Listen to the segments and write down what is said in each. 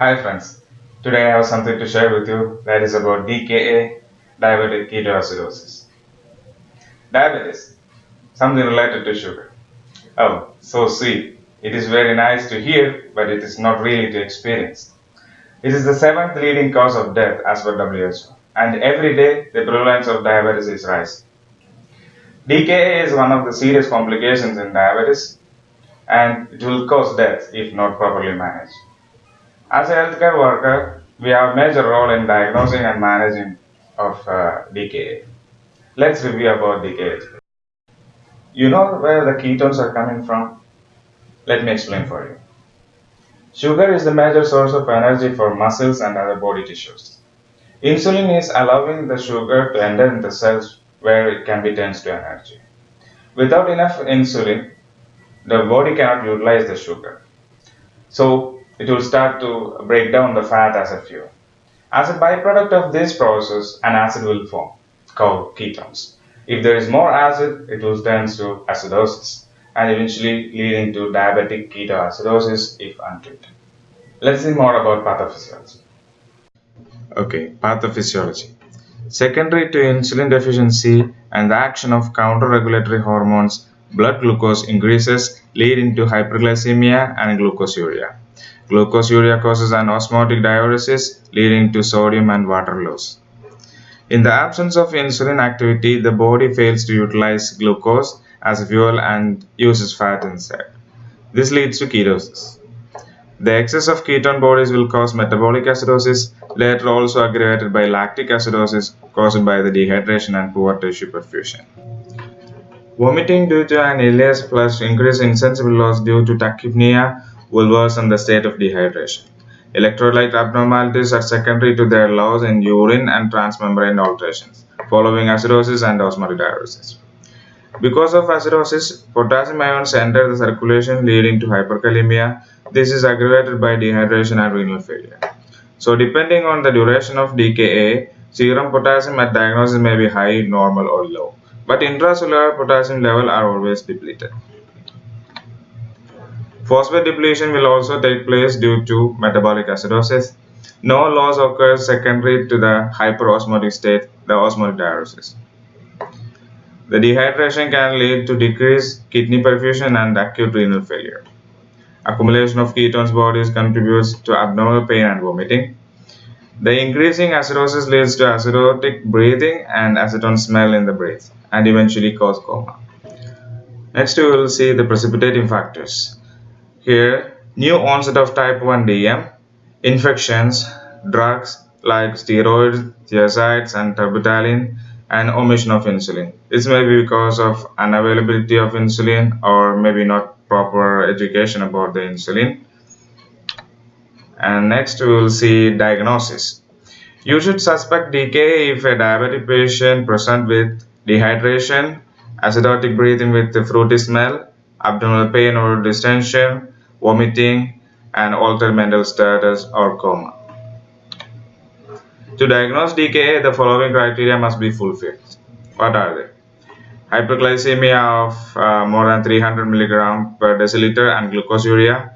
Hi friends, today I have something to share with you that is about DKA, diabetic ketoacidosis. Diabetes, something related to sugar. Oh, so sweet. It is very nice to hear, but it is not really to experience. It is the seventh leading cause of death as per WHO, and every day the prevalence of diabetes is rising. DKA is one of the serious complications in diabetes, and it will cause death if not properly managed. As a healthcare worker, we have a major role in diagnosing and managing of uh, DKA. Let's review about DKA. You know where the ketones are coming from? Let me explain for you. Sugar is the major source of energy for muscles and other body tissues. Insulin is allowing the sugar to enter in the cells where it can be turned to energy. Without enough insulin, the body cannot utilize the sugar. So it will start to break down the fat as a fuel. As a byproduct of this process, an acid will form called ketones. If there is more acid, it will turn to acidosis and eventually leading to diabetic ketoacidosis if untreated. Let's see more about pathophysiology. Okay, pathophysiology. Secondary to insulin deficiency and the action of counter-regulatory hormones, blood glucose increases leading to hyperglycemia and glucosuria. Glucosuria causes an osmotic diuresis leading to sodium and water loss. In the absence of insulin activity, the body fails to utilize glucose as fuel and uses fat instead. This leads to ketosis. The excess of ketone bodies will cause metabolic acidosis, later also aggravated by lactic acidosis caused by the dehydration and poor tissue perfusion. Vomiting due to an ileus plus increased insensible loss due to tachypnea will worsen the state of dehydration. Electrolyte abnormalities are secondary to their loss in urine and transmembrane alterations, following acidosis and osmotic diuresis. Because of acidosis, potassium ions enter the circulation leading to hyperkalemia. This is aggravated by dehydration and renal failure. So depending on the duration of DKA, serum potassium at diagnosis may be high, normal or low. But intracellular potassium level are always depleted. Phosphate depletion will also take place due to metabolic acidosis. No loss occurs secondary to the hyperosmotic state, the osmotic diuresis. The dehydration can lead to decreased kidney perfusion and acute renal failure. Accumulation of ketones bodies contributes to abnormal pain and vomiting. The increasing acidosis leads to acidotic breathing and acetone smell in the breath and eventually cause coma. Next we will see the precipitating factors. Here, new onset of type 1 DM, infections, drugs like steroids, thiazides, and terbutaline, and omission of insulin. This may be because of unavailability of insulin or maybe not proper education about the insulin. And next we will see diagnosis. You should suspect DKA if a diabetic patient present with dehydration, acidotic breathing with fruity smell, abdominal pain or distension, vomiting, and altered mental status or coma. To diagnose DKA, the following criteria must be fulfilled. What are they? Hyperglycemia of uh, more than 300 mg per deciliter and glucosuria,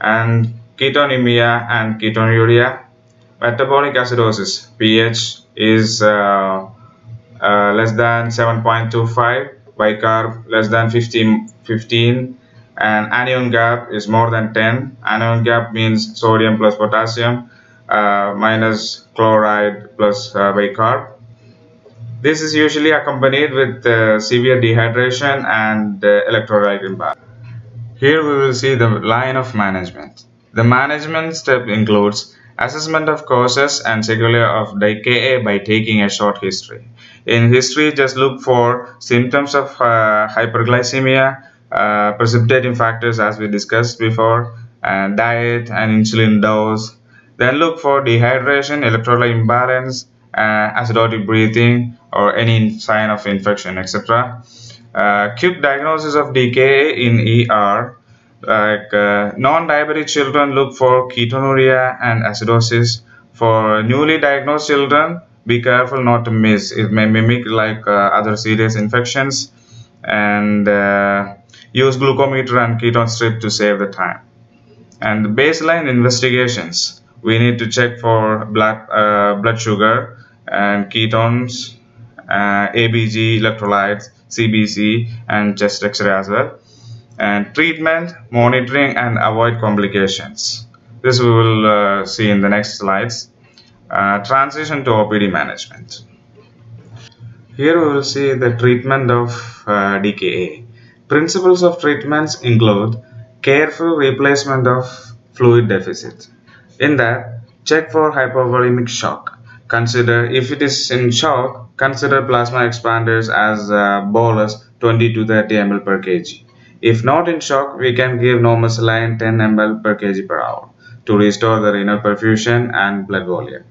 and ketonemia and ketonuria. Metabolic acidosis, pH is uh, uh, less than 7.25, bicarb less than 15, 15 and anion gap is more than 10 anion gap means sodium plus potassium uh, minus chloride plus uh, bicarb. This is usually accompanied with uh, severe dehydration and uh, electrolyte imbalance. Here we will see the line of management. The management step includes assessment of causes and sequelae of DKA by taking a short history. In history just look for symptoms of uh, hyperglycemia uh, precipitating factors as we discussed before and diet and insulin dose. Then look for dehydration electrolyte imbalance uh, acidotic breathing or any sign of infection etc uh, quick diagnosis of DKA in ER like uh, non-diabetic children look for ketonuria and acidosis. For newly diagnosed children be careful not to miss. It may mimic like uh, other serious infections. And uh, use glucometer and ketone strip to save the time. And the baseline investigations. we need to check for blood, uh, blood sugar and ketones, uh, ABG electrolytes, CBC, and chest X-ray as well. And treatment, monitoring, and avoid complications. This we will uh, see in the next slides. Uh, transition to OPD management. Here we will see the treatment of uh, DKA. Principles of treatments include careful replacement of fluid deficit. In that, check for hypovolemic shock. Consider if it is in shock, consider plasma expanders as uh, bolus 20 to 30 ml per kg. If not in shock, we can give normal saline 10 ml per kg per hour to restore the renal perfusion and blood volume.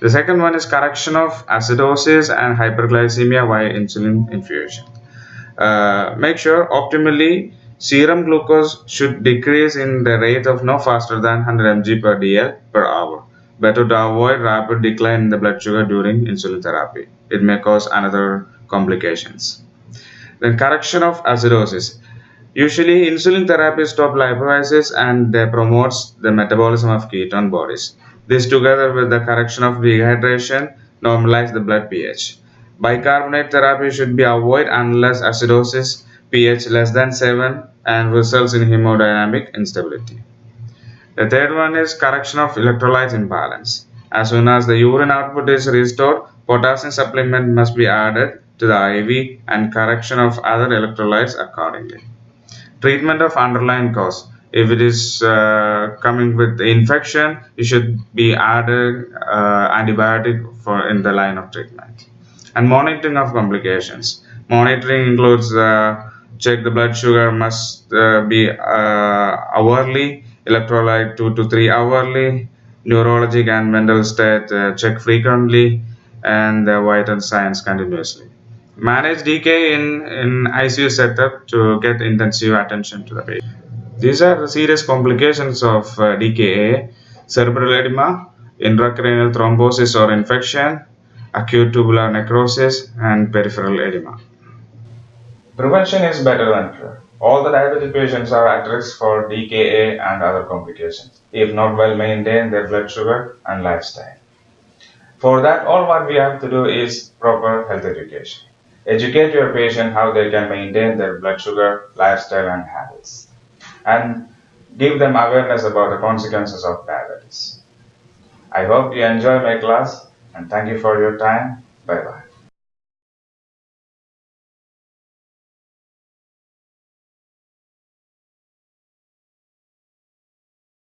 The second one is correction of acidosis and hyperglycemia via insulin infusion. Uh, make sure optimally serum glucose should decrease in the rate of no faster than 100 mg per dl per hour. Better to avoid rapid decline in the blood sugar during insulin therapy. It may cause another complications. Then correction of acidosis. Usually insulin therapy stops lipolysis and promotes the metabolism of ketone bodies. This together with the correction of dehydration normalize the blood pH. Bicarbonate therapy should be avoided unless acidosis pH less than 7 and results in hemodynamic instability. The third one is correction of electrolyte imbalance. As soon as the urine output is restored, potassium supplement must be added to the IV and correction of other electrolytes accordingly. Treatment of underlying cause if it is uh, coming with infection you should be added uh, antibiotic for in the line of treatment and monitoring of complications. Monitoring includes uh, check the blood sugar must uh, be uh, hourly electrolyte 2 to 3 hourly neurologic and mental state uh, check frequently and uh, vital signs continuously. Manage DK in, in ICU setup to get intensive attention to the patient. These are the serious complications of DKA, cerebral edema, intracranial thrombosis or infection, acute tubular necrosis, and peripheral edema. Prevention is better than cure. All the diabetic patients are at risk for DKA and other complications if not well maintain their blood sugar and lifestyle. For that, all what we have to do is proper health education. Educate your patient how they can maintain their blood sugar, lifestyle, and habits and give them awareness about the consequences of diabetes. I hope you enjoy my class and thank you for your time. Bye bye.